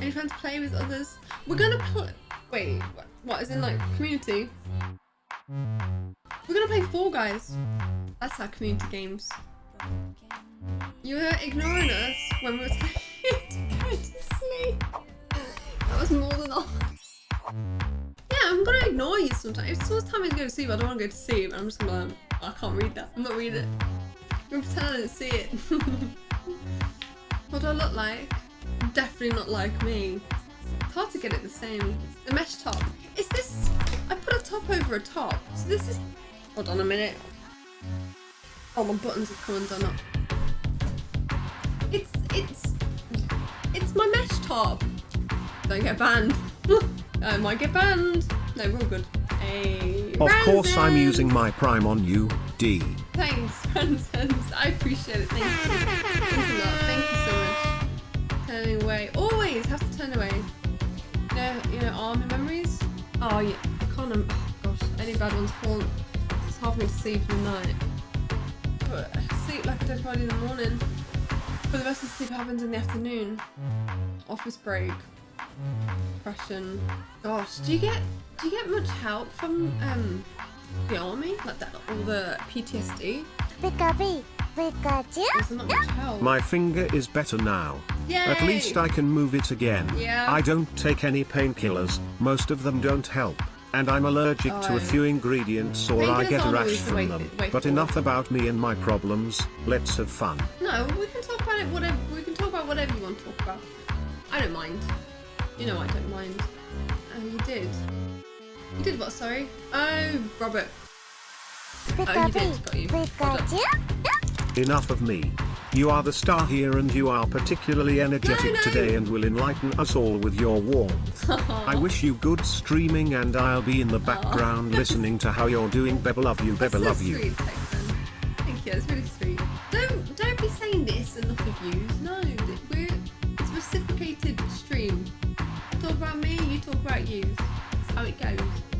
Any fun to play with others? We're gonna play. Wait, what- is in like community? We're gonna play Fall Guys. That's our community games. You were ignoring us when we were trying to go to sleep. That was more than all. Yeah, I'm gonna ignore you sometimes. If someone's telling me to go to sleep, I don't want to go to sleep. I'm just gonna like, oh, I can't read that. I'm not reading it. I'm gonna pretend I didn't see it. what do I look like? Definitely not like me. It's hard to get it the same. The mesh top. Is this... I put a top over a top. So this is... Hold on a minute. Oh, my buttons have come undone up. It's... It's... It's my mesh top. Don't get banned. I might get banned. No, we're all good. Hey, Of course I'm using my prime on you, D. Thanks, Francis. I appreciate it. Thank you. Thanks a lot. Thank you You know, army memories. Oh yeah, I can't. rem- Oh gosh, any bad ones haunt. It's hard for me to sleep in the night. But I sleep like a dead body in the morning. But the rest of the sleep happens in the afternoon. Office break. Depression. Gosh, do you get do you get much help from um the army? Like that all the PTSD? Pikachu, Pikachu. There's not much help. My finger is better now. At least I can move it again. Yeah. I don't take any painkillers, most of them don't help. And I'm allergic to Oh. a few ingredients or I get a rash always the way- from them. way But forward. enough about me and my problems, let's have fun. No, we can talk about it whatever we can talk about whatever you want to talk about. I don't mind. You know I don't mind. Oh, you did. You did what, sorry? Oh, Robert. Oh, you did. Got you. Hold up. Pikachu. Enough of me. You are the star here and you are particularly energetic no. today and will enlighten us all with your warmth. I wish you good streaming and I'll be in the background listening to how you're doing. Beba love you, Beba so love you. Texan. Thank you. That's really sweet. Don't don't be saying this enough of views. No, we're it's reciprocated stream. Talk about me, you talk about you. That's how it goes.